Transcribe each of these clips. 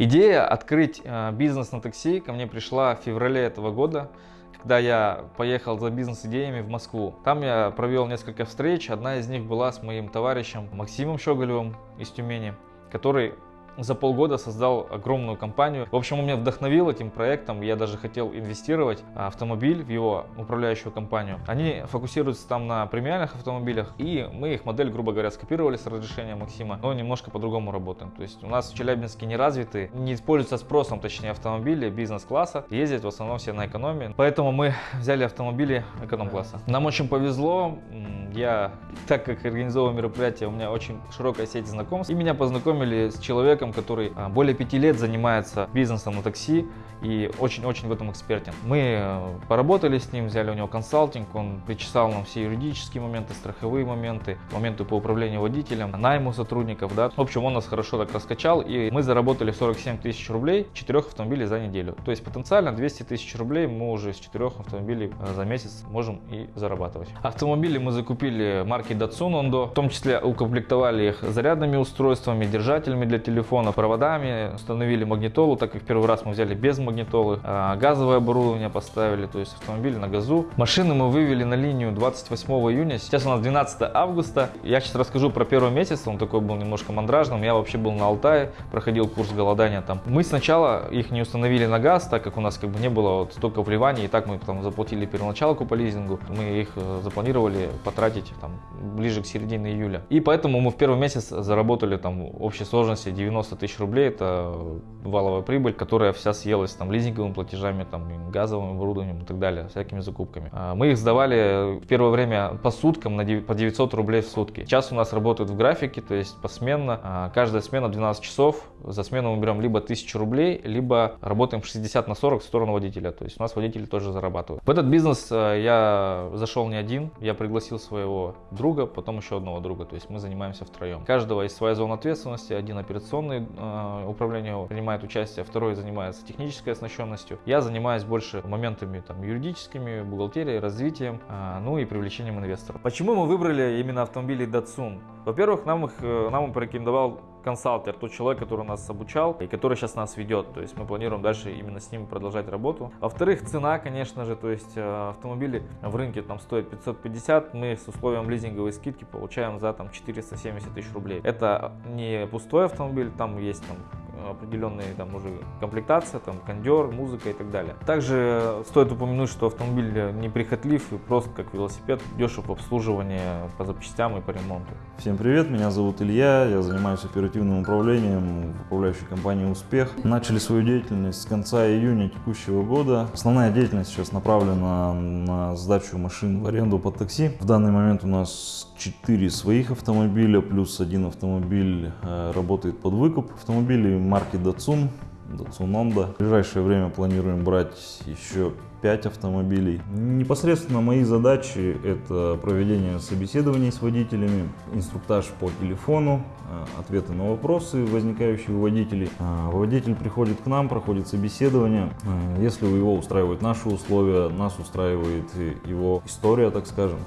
Идея открыть э, бизнес на такси ко мне пришла в феврале этого года, когда я поехал за бизнес-идеями в Москву. Там я провел несколько встреч, одна из них была с моим товарищем Максимом Щеголевым из Тюмени, который за полгода создал огромную компанию. В общем, он меня вдохновил этим проектом. Я даже хотел инвестировать в автомобиль в его управляющую компанию. Они фокусируются там на премиальных автомобилях, и мы их модель, грубо говоря, скопировали с разрешения Максима, но немножко по-другому работаем. То есть у нас в Челябинске не развиты, не используются спросом, точнее, автомобили бизнес-класса. Ездят в основном все на экономии. Поэтому мы взяли автомобили эконом-класса. Нам очень повезло. Я, так как организовывал мероприятие, у меня очень широкая сеть знакомств. И меня познакомили с человеком, человеком, который а, более пяти лет занимается бизнесом на такси и очень-очень в этом экспертен. Мы э, поработали с ним, взяли у него консалтинг, он причесал нам все юридические моменты, страховые моменты, моменты по управлению водителем, найму сотрудников. Да. В общем, он нас хорошо так раскачал, и мы заработали 47 тысяч рублей, четырех автомобилей за неделю. То есть потенциально 200 тысяч рублей мы уже с четырех автомобилей э, за месяц можем и зарабатывать. Автомобили мы закупили марки Datsun Ondo, в том числе укомплектовали их зарядными устройствами, держателями для телефона, телефона проводами, установили магнитолу, так как первый раз мы взяли без магнитолы, а газовое оборудование поставили, то есть автомобиль на газу. Машины мы вывели на линию 28 июня, сейчас у нас 12 августа. Я сейчас расскажу про первый месяц, он такой был немножко мандражным, я вообще был на Алтае, проходил курс голодания там. Мы сначала их не установили на газ, так как у нас как бы не было вот столько вливаний, и так мы там заплатили первоначалку по лизингу, мы их э, запланировали потратить там ближе к середине июля. И поэтому мы в первый месяц заработали там общей сложности 90 90 тысяч рублей – это валовая прибыль, которая вся съелась там лизинговыми платежами, там, газовым оборудованием и так далее, всякими закупками. А, мы их сдавали в первое время по суткам на 9, по 900 рублей в сутки. Сейчас у нас работают в графике, то есть посменно. А, каждая смена 12 часов. За смену мы берем либо 1000 рублей, либо работаем 60 на 40 в сторону водителя. То есть у нас водители тоже зарабатывают. В этот бизнес а, я зашел не один, я пригласил своего друга, потом еще одного друга. То есть мы занимаемся втроем. Каждого есть своя зона ответственности, один операционный э, управление принимает участие, второй занимается технической оснащенностью. Я занимаюсь больше моментами там, юридическими, бухгалтерией, развитием, э, ну и привлечением инвесторов. Почему мы выбрали именно автомобили Datsun? Во-первых, нам их э, нам порекомендовал консалтер, тот человек, который нас обучал и который сейчас нас ведет. То есть мы планируем дальше именно с ним продолжать работу. Во-вторых, цена, конечно же, то есть э, автомобили в рынке там стоят 550, мы с условием лизинговой скидки получаем за там 470 тысяч рублей. Это не пустой автомобиль, там есть там определенные там уже комплектация, там кондер, музыка и так далее. Также стоит упомянуть, что автомобиль неприхотлив и просто как велосипед, дешев в обслуживании по запчастям и по ремонту. Всем привет, меня зовут Илья, я занимаюсь оперативным управлением в управляющей компании «Успех». Начали свою деятельность с конца июня текущего года. Основная деятельность сейчас направлена на сдачу машин в аренду под такси. В данный момент у нас 4 своих автомобиля, плюс один автомобиль э, работает под выкуп. Автомобили марки Datsun, Datsun Honda. В ближайшее время планируем брать еще 5 автомобилей. Непосредственно мои задачи это проведение собеседований с водителями, инструктаж по телефону, э, ответы на вопросы, возникающие у водителей. Э, водитель приходит к нам, проходит собеседование. Э, если у его устраивают наши условия, нас устраивает его история, так скажем.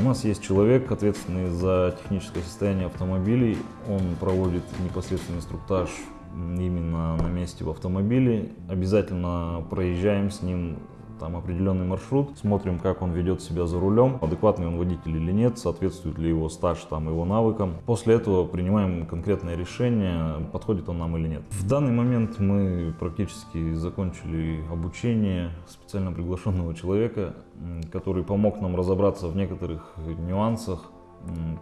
У нас есть человек, ответственный за техническое состояние автомобилей. Он проводит непосредственный инструктаж именно на месте в автомобиле. Обязательно проезжаем с ним там определенный маршрут, смотрим, как он ведет себя за рулем, адекватный он водитель или нет, соответствует ли его стаж там его навыкам. После этого принимаем конкретное решение, подходит он нам или нет. В данный момент мы практически закончили обучение специально приглашенного человека, который помог нам разобраться в некоторых нюансах,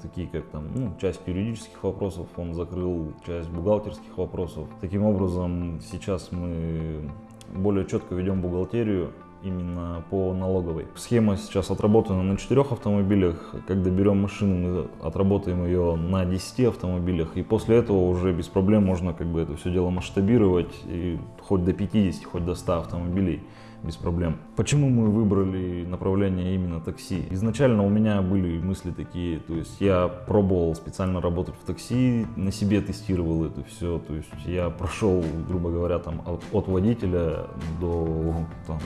такие как там, ну, часть юридических вопросов, он закрыл часть бухгалтерских вопросов. Таким образом, сейчас мы более четко ведем бухгалтерию, именно по налоговой. Схема сейчас отработана на четырех автомобилях. Когда берем машину, мы отработаем ее на 10 автомобилях. И после этого уже без проблем можно как бы это все дело масштабировать. И хоть до 50, хоть до 100 автомобилей без проблем. Почему мы выбрали направление именно такси? Изначально у меня были мысли такие, то есть я пробовал специально работать в такси, на себе тестировал это все, то есть я прошел, грубо говоря, там от, от водителя до там,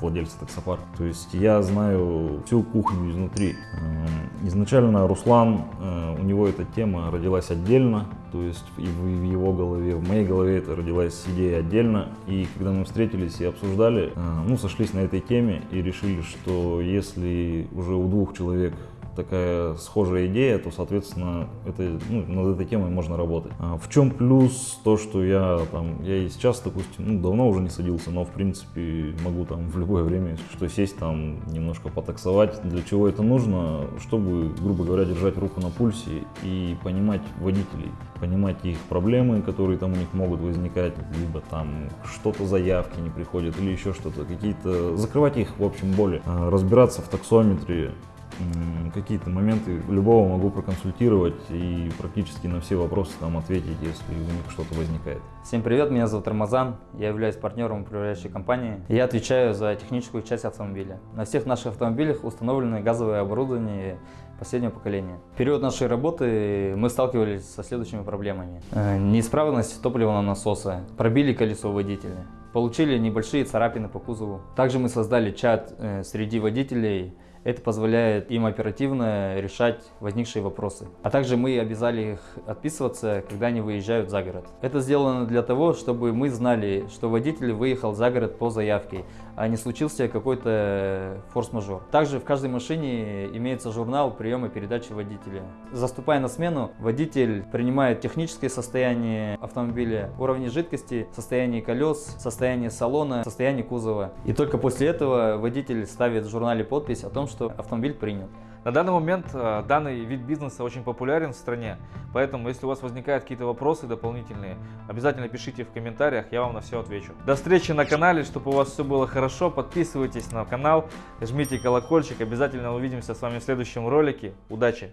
владельца таксопарка. То есть я знаю всю кухню изнутри. Эм, изначально Руслан, э, у него эта тема родилась отдельно, то есть и в его голове, в моей голове это родилась идея отдельно. И когда мы встретились и обсуждали, э, ну, сошлись на этой теме и решили, что если уже у двух человек такая схожая идея, то, соответственно, это, ну, над этой темой можно работать. А в чем плюс то, что я там, я и сейчас, допустим, ну, давно уже не садился, но, в принципе, могу там в любое время, что, сесть там, немножко потаксовать. Для чего это нужно? Чтобы, грубо говоря, держать руку на пульсе и понимать водителей, понимать их проблемы, которые там у них могут возникать, либо там что-то заявки не приходят или еще что-то, какие-то, закрывать их, в общем, боли, а, разбираться в таксометре, какие-то моменты любого могу проконсультировать и практически на все вопросы там ответить, если у них что-то возникает. Всем привет, меня зовут Рамазан, я являюсь партнером управляющей компании. Я отвечаю за техническую часть автомобиля. На всех наших автомобилях установлены газовое оборудование последнего поколения. В период нашей работы мы сталкивались со следующими проблемами. Э, неисправность топливного насоса, пробили колесо водителя, получили небольшие царапины по кузову. Также мы создали чат э, среди водителей, это позволяет им оперативно решать возникшие вопросы. А также мы обязали их отписываться, когда они выезжают за город. Это сделано для того, чтобы мы знали, что водитель выехал за город по заявке, а не случился какой-то форс-мажор. Также в каждой машине имеется журнал приема передачи водителя. Заступая на смену, водитель принимает техническое состояние автомобиля, уровни жидкости, состояние колес, состояние салона, состояние кузова. И только после этого водитель ставит в журнале подпись о том, что автомобиль принят. На данный момент э, данный вид бизнеса очень популярен в стране, поэтому если у вас возникают какие-то вопросы дополнительные, обязательно пишите в комментариях, я вам на все отвечу. До встречи на канале, чтобы у вас все было хорошо, подписывайтесь на канал, жмите колокольчик, обязательно увидимся с вами в следующем ролике. Удачи!